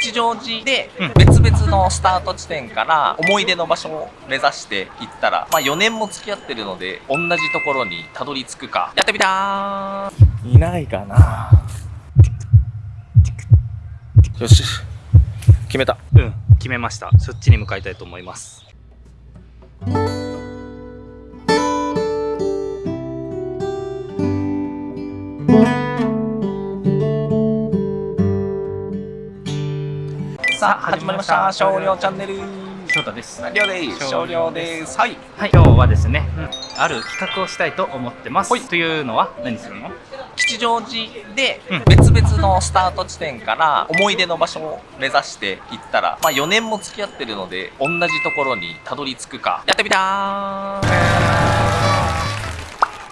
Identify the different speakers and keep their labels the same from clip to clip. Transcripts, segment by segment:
Speaker 1: 吉祥寺で別々のスタート地点から思い出の場所を目指して行ったら、まあ4年も付き合ってるので、同じところにたどり着くか。やってみたーいないかなよし。決めた。
Speaker 2: うん決めましたそっちに向かいたいと思います
Speaker 1: さあ、始まりました。少量チャンネル。
Speaker 2: 翔太です
Speaker 1: りょうです。少量です。はい。
Speaker 2: はい今日はですね、ある企画をしたいと思ってますというのは何するの？
Speaker 1: 吉祥寺で
Speaker 2: うん
Speaker 1: 別々のスタート地点から思い出の場所を目指して行ったら、まあ4年も付き合ってるので、同じところにたどり着くか。やってみたー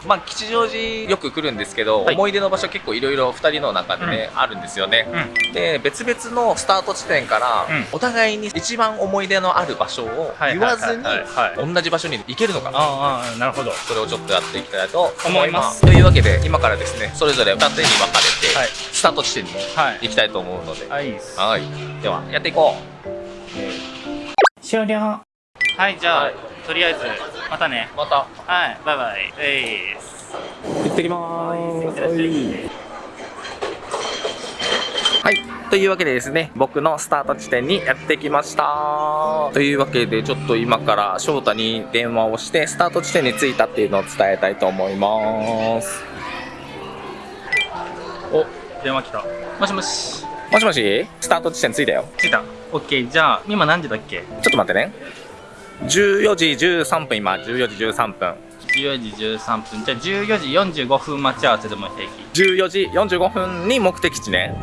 Speaker 1: まあ吉祥寺よく来るんですけど、
Speaker 2: はい。
Speaker 1: 思い出の場所結構いろいろ2人の中でね、あるんですよね。
Speaker 2: うん。
Speaker 1: で別々のスタート地点から、
Speaker 2: うん。
Speaker 1: お互いに一番思い出のある場所を
Speaker 2: はい
Speaker 1: 言わずに同じ場所に行けるのかな。
Speaker 2: ああなるほど。
Speaker 1: それをちょっとやっていきたいと思いま
Speaker 2: す。す。
Speaker 1: というわけで今からですねそれぞれ2手に分かれて、
Speaker 2: はい。
Speaker 1: スタート地点に
Speaker 2: はい。
Speaker 1: 行きたいと思うので、
Speaker 2: はい。
Speaker 1: はい。ではやっていこ
Speaker 2: 終了はいじゃあ、
Speaker 1: はい。
Speaker 2: とりあえずまたね。
Speaker 1: うまた。
Speaker 2: はいバイバイ。えいっす。
Speaker 1: 行ってきま
Speaker 2: ーす
Speaker 1: はい。というわけでですね僕のスタート地点にやってきました。というわけでちょっと今から翔太に電話をしてスタート地点に着いたっていうのを伝えたいと思います。
Speaker 2: お。電話来た。もしもし。
Speaker 1: もしもし？スタート地点着いたよ。
Speaker 2: 着いた。オッケー。じゃあ今何時だっけ？
Speaker 1: ちょっと待ってね14時13分今14時13分
Speaker 2: 14時13分じゃあ14時45分待ち合わせでも平気。
Speaker 1: 14時45分に目的地ね。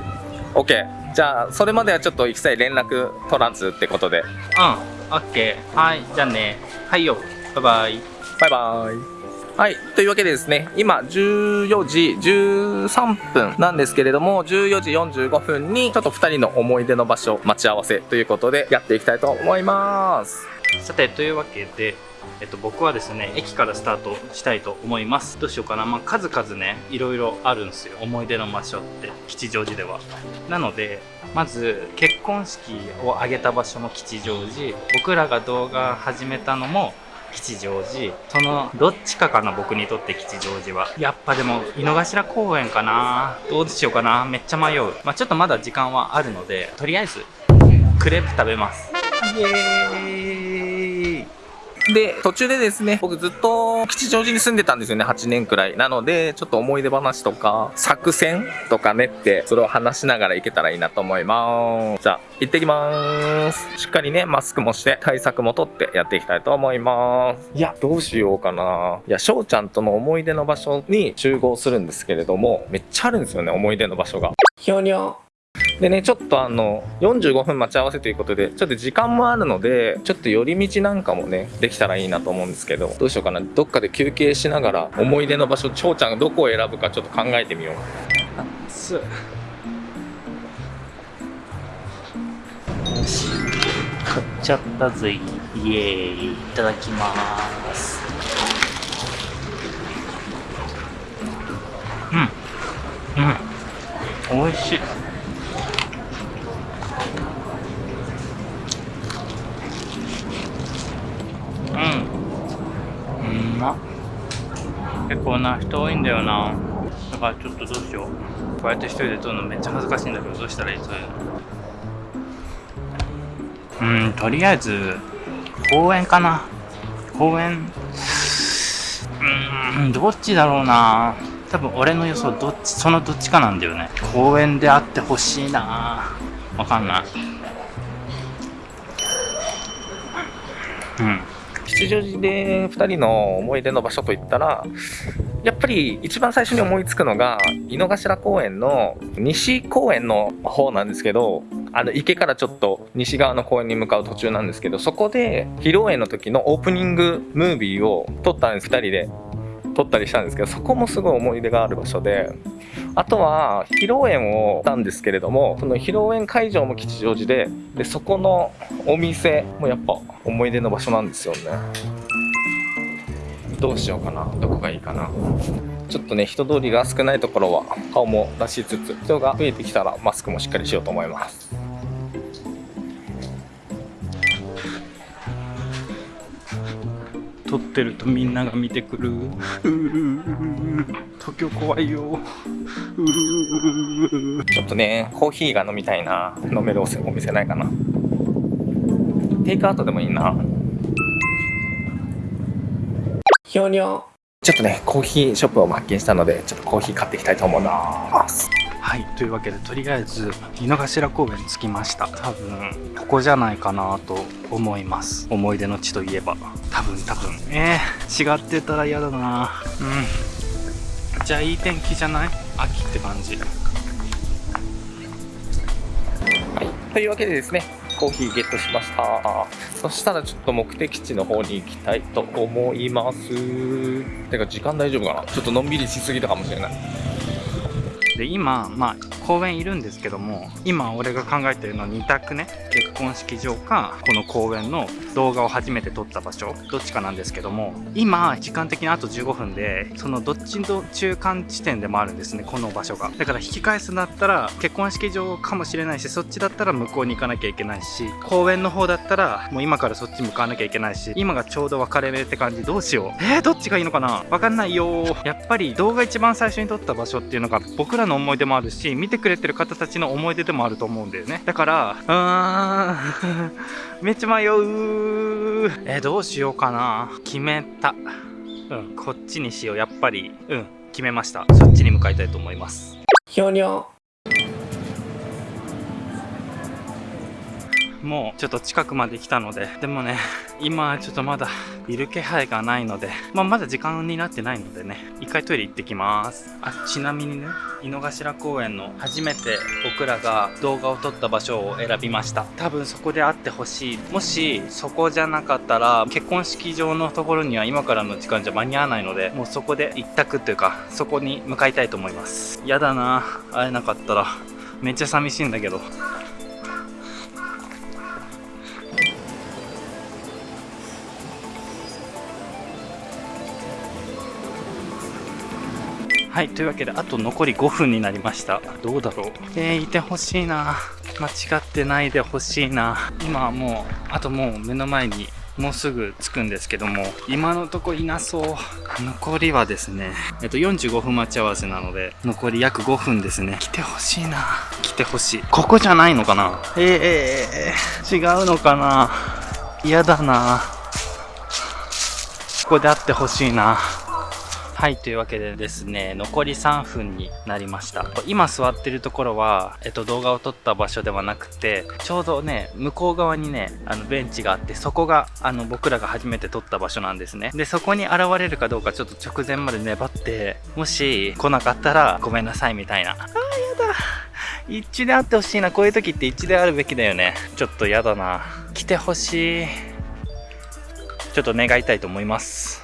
Speaker 1: OK じゃあそれまではちょっと一切連絡取らずってことで。
Speaker 2: うん。オッケーはい。じゃあね。はいよ。バイバイ。
Speaker 1: バイバイ。はい。というわけでですね今14時13分なんですけれども14時45分にちょっと2人の思い出の場所待ち合わせということでやっていきたいと思います
Speaker 2: さてというわけでえっと、僕はですね駅からスタートしたいと思います。どうしようかな、まあ、数々ねいろいろあるんですよ。思い出の場所って吉祥寺では。なのでまず結婚式を挙げた場所も吉祥寺。僕らが動画始めたのも吉祥寺。そのどっちかかな僕にとって吉祥寺は。やっぱでも井の頭公園かな。どうしようかな。めっちゃ迷う。まあちょっとまだ時間はあるのでとりあえずクレープ食べます。イエーイ。
Speaker 1: で途中でですね僕ずっと吉祥寺に住んでたんですよね8年くらい。なのでちょっと思い出話とか作戦とか練ってそれを話しながら行けたらいいなと思います。じゃあ行ってきまーす。しっかりねマスクもして対策もとってやっていきたいと思います。いやどうしようかな。いや翔ちゃんとの思い出の場所に集合するんですけれどもめっちゃあるんですよね思い出の場所が。ひょにょでね、ちょっとあの、45分待ち合わせということで、ちょっと時間もあるので、ちょっと寄り道なんかもね、できたらいいなと思うんですけど、どうしようかな。どっかで休憩しながら、思い出の場所、翔ちゃんがどこを選ぶかちょっと考えてみよう。
Speaker 2: すよし。買っちゃったぜ。イエーイ。いただきます。うん。うん。美味しいうんうんまっ結構な人多いんだよな。だからちょっとどうしよう。こうやって一人で撮るのめっちゃ恥ずかしいんだけどどうしたらいい？そういうの。うんとりあえず公園かな。公園。うんどっちだろうな。多分俺の予想どっちそのどっちかなんだよね。公園であってほしいな。わかんない。うん。
Speaker 1: 吉祥寺で2人の思い出の場所といったら、やっぱり一番最初に思いつくのが、井の頭公園の西公園の方なんですけど、あの池からちょっと西側の公園に向かう途中なんですけど、そこで披露宴の時のオープニングムービーを撮ったんです、2人で。撮ったりしたんですけど、そこもすごい思い出がある場所で、あとは披露宴をしたんですけれども、その披露宴会場も吉祥寺で、で、そこのお店もやっぱ思い出の場所なんですよね。どうしようかな。どこがいいかな。ちょっとね、人通りが少ないところは顔も出しつつ、人が増えてきたらマスクもしっかりしようと思います。
Speaker 2: 撮ってるとみんなが見てくる。うる東京怖いよ。うる
Speaker 1: ちょっとねコーヒーが飲みたいな飲めるお店ないかな。テイクアウトでもいいな。ひょにょちょっとねコーヒーショップを発見したのでちょっとコーヒー買っていきたいと思います。
Speaker 2: はい。というわけでとりあえず井の頭公園着きました。多分ここじゃないかなと思います。思い出の地といえば。多分多分。えー、違ってたら嫌だな。うん。じゃあいい天気じゃない？秋って感じ。
Speaker 1: はい。というわけでですねコーヒーゲットしました。そしたらちょっと目的地の方に行きたいと思います。てか時間大丈夫かな？ちょっとのんびりしすぎたかもしれない。
Speaker 2: で今まあ公園いるんですけども今俺が考えてるのは2択ね。結婚式場かこの公園の動画を初めて撮った場所どっちかなんですけども今時間的にあと15分でそのどっちの中間地点でもあるんですねこの場所が。だから引き返すんだったら結婚式場かもしれないしそっちだったら向こうに行かなきゃいけないし公園の方だったらもう今からそっち向かわなきゃいけないし今がちょうど分かれ目って感じ。どうしよう。えー、どっちがいいのかな。分かんないよやっぱり動画一番最初に撮った場所っていうのが僕らのの思い出もあるし見てくれてる方たちの思い出でもあると思うんだよね。だからうーん めっちゃ迷う。えー、どうしようかな。決めた。うん。こっちにしよう。やっぱりうん。決めました。そっちに向かいたいと思います。
Speaker 1: ひょにょ
Speaker 2: もうちょっと近くまで来たのででもね 今ちょっとまだいる気配がないので、まあ、まだ時間になってないのでね一回トイレ行ってきます。あちなみにね井の頭公園の初めて僕らが動画を撮った場所を選びました。多分そこで会ってほしい。もしそこじゃなかったら結婚式場のところには今からの時間じゃ間に合わないのでもうそこで一択というかそこに向かいたいと思います。やだな会えなかったら。めっちゃ寂しいんだけど。はい、というわけで、あと残り5分になりました。どうだろうえー、いてほしいな。間違ってないでほしいな。今はもう、あともう目の前に、もうすぐ着くんですけども、今のとこいなそう。残りはですね、えっと45分待ち合わせなので、残り約5分ですね。来てほしいな。来てほしい。ここじゃないのかな？えー、違うのかな？嫌だな。ここで会ってほしいな。はい、というわけでですね、残り3分になりました。今座ってるところは、えっと、動画を撮った場所ではなくて、ちょうどね、向こう側にね、あの、ベンチがあって、そこが、あの、僕らが初めて撮った場所なんですね。で、そこに現れるかどうかちょっと直前まで粘って、もし来なかったらごめんなさいみたいな。あー、やだ。一致であってほしいな。こういう時って一致であるべきだよね。ちょっとやだな。来てほしい。ちょっと願いたいと思います。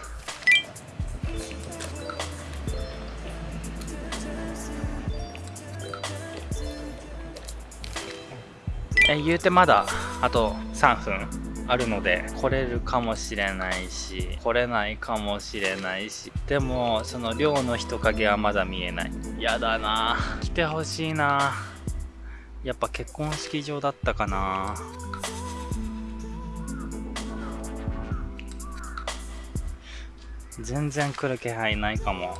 Speaker 2: え言うてまだあと3分あるので来れるかもしれないし来れないかもしれないしでもその寮の人影はまだ見えない。やだな。来てほしいな。やっぱ結婚式場だったかな。全然来る気配ないかも。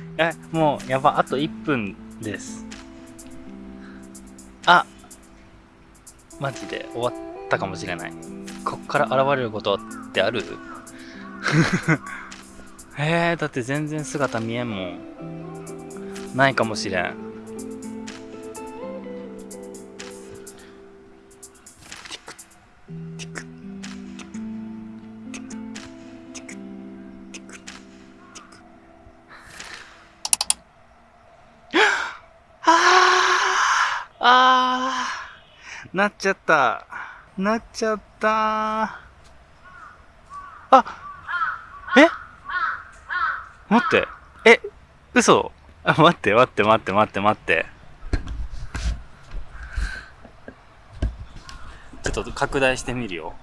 Speaker 2: え、もう、やば、あと1分です。あマジで終わったかもしれない。こっから現れることってある？えー、だって全然姿見えんもん。ないかもしれん。あーなっちゃった。なっちゃったあえ？待って。え嘘？あ、待って待って待って待って待って。ちょっと拡大してみるよ。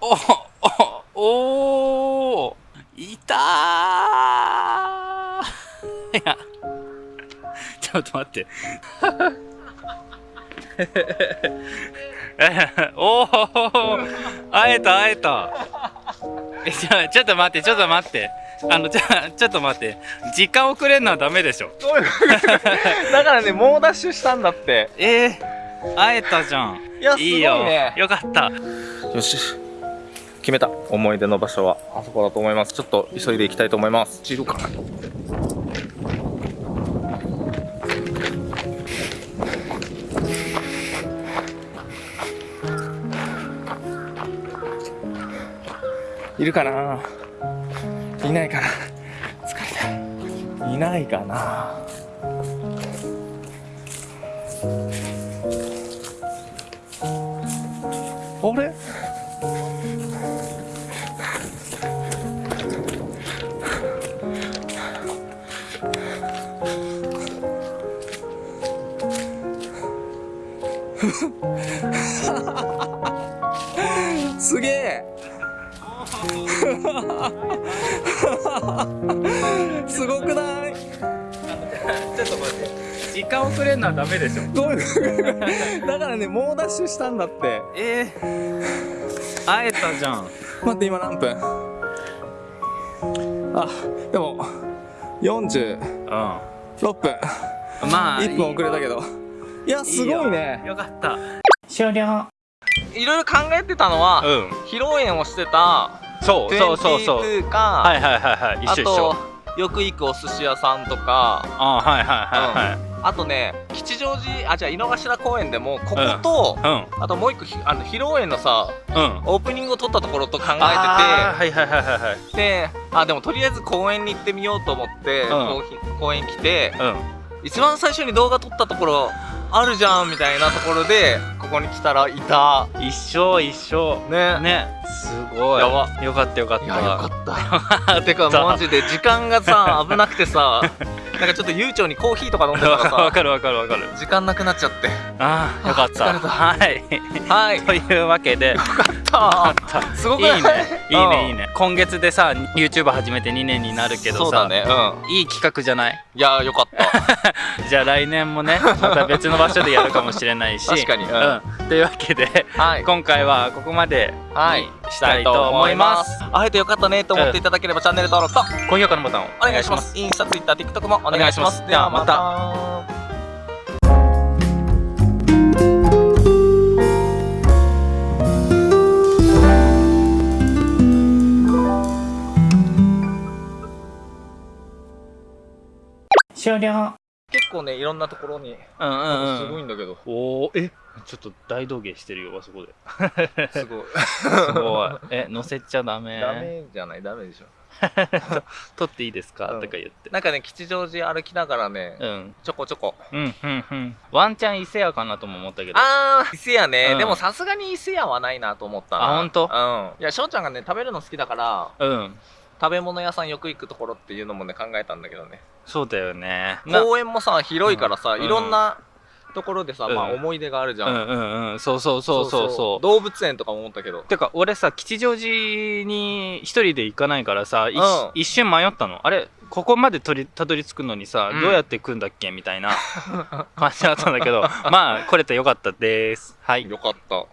Speaker 2: おおおいたーいや、ょっと待って。おお会えた会えた。えちょちょっと待ってちょっと待って。あのじゃあちょっと待って。時間遅れるのはダメでしょ。
Speaker 1: だからね猛ダッシュしたんだって。
Speaker 2: えー、会えたじゃん。
Speaker 1: いやすごい
Speaker 2: よ
Speaker 1: ね
Speaker 2: よ。かった。
Speaker 1: よし。決めた。思い出の場所はあそこだと思います。ちょっと急いで行きたいと思います。散るかいるかな？いないかな？疲れた。いないかな？あれ？すげえ。すごくない？
Speaker 2: ちょっと待って。時間遅れるのはダメでしょ。
Speaker 1: どういう だからね猛ダッシュしたんだって。
Speaker 2: えー、会えたじゃん。
Speaker 1: 待って今何分？あでも46
Speaker 2: う
Speaker 1: 分。
Speaker 2: んまあ
Speaker 1: 1分遅れたけど。いやすごいね。
Speaker 2: よかった。終了。
Speaker 1: いろいろ考えてたのは、
Speaker 2: うん。
Speaker 1: 披露宴をしてた
Speaker 2: そうそうそうそう。
Speaker 1: 22か、
Speaker 2: はいはいはいはい。一緒一緒。
Speaker 1: あとよく行くお寿司屋さんとか。
Speaker 2: あはいはいはいはい
Speaker 1: あとね吉祥寺あじゃあ井の頭公園でもここと、
Speaker 2: うん。
Speaker 1: あともう一個ひあの披露宴のさ
Speaker 2: うん。
Speaker 1: オープニングを撮ったところと考え
Speaker 2: あーはいはいはいはい
Speaker 1: であでもとりあえず公園に行ってみようと思って、公園来て
Speaker 2: うん。
Speaker 1: 一番最初に動画撮ったところあるじゃんみたいなところでここに来たらいた。
Speaker 2: 一緒一緒。
Speaker 1: ね。
Speaker 2: ね。すごい。
Speaker 1: やば。
Speaker 2: よかったよかった。
Speaker 1: いや よかった。てかマジで時間がさ 危なくてさなんかちょっと悠長にコーヒーとか飲んでたら
Speaker 2: わ
Speaker 1: さ
Speaker 2: かるわかるわかる。
Speaker 1: 時間なくなっちゃって。
Speaker 2: ああよかった。はい。
Speaker 1: はい。
Speaker 2: というわけで。
Speaker 1: た。すごくない？
Speaker 2: いいね。いいねいい
Speaker 1: ね。
Speaker 2: ね今月でさ YouTube 始めて2年になるけどさ。
Speaker 1: そうだね。うん。
Speaker 2: いい企画じゃない？
Speaker 1: いやよかった。
Speaker 2: じゃあ来年もねまた別の場所でやるかもしれないし。
Speaker 1: 確かに。うん。
Speaker 2: うん、というわけで
Speaker 1: はい。
Speaker 2: 今回はここまで
Speaker 1: はい。
Speaker 2: したいと思います。
Speaker 1: 会えてよかったねと思っていただければチャンネル登録と。
Speaker 2: 高評価のボタンを
Speaker 1: お願いします。インスタツイッター TikTok も
Speaker 2: お願いします。
Speaker 1: ではま
Speaker 2: で
Speaker 1: た。
Speaker 2: 終了。
Speaker 1: 結構ねいろんなところに。
Speaker 2: うんうんうん。
Speaker 1: すごいんだけど。
Speaker 2: おおえ？ちょっと大道芸してるよあそこで。す
Speaker 1: ごい。
Speaker 2: すごい。え乗せちゃダメ。
Speaker 1: ダメじゃないダメでしょ
Speaker 2: 撮っていいですか、
Speaker 1: うん。
Speaker 2: とか言って。
Speaker 1: なんかね吉祥寺歩きながらね
Speaker 2: うん。
Speaker 1: ちょこちょこ。
Speaker 2: うんうんうん。ワンチャン伊勢屋かなとも思ったけど。
Speaker 1: あー伊勢屋ね、
Speaker 2: うん。
Speaker 1: でもさすがに伊勢屋はないなと思ったな。
Speaker 2: あほんと
Speaker 1: うん。いや翔ちゃんがね食べるの好きだから
Speaker 2: うん。
Speaker 1: 食べ物屋さんよく行くところっていうのもね考えたんだけどね。
Speaker 2: そうだよね。な
Speaker 1: 公園もさ広いからさ、
Speaker 2: うん。
Speaker 1: いろんなところでさ、
Speaker 2: うん。
Speaker 1: まあ思い出があるじゃ、
Speaker 2: うんんうん。うんそうそうそう。そうそう。
Speaker 1: 動物園とかも思ったけど。
Speaker 2: てか俺さ吉祥寺に一人で行かないからさ、い
Speaker 1: うん。
Speaker 2: 一瞬迷ったの。あれここまでとりたどり着くのにさ、
Speaker 1: うん。
Speaker 2: どうやって来んだっけみたいな感じだったんだけど。まあ来れてよかったです。はい。
Speaker 1: よかった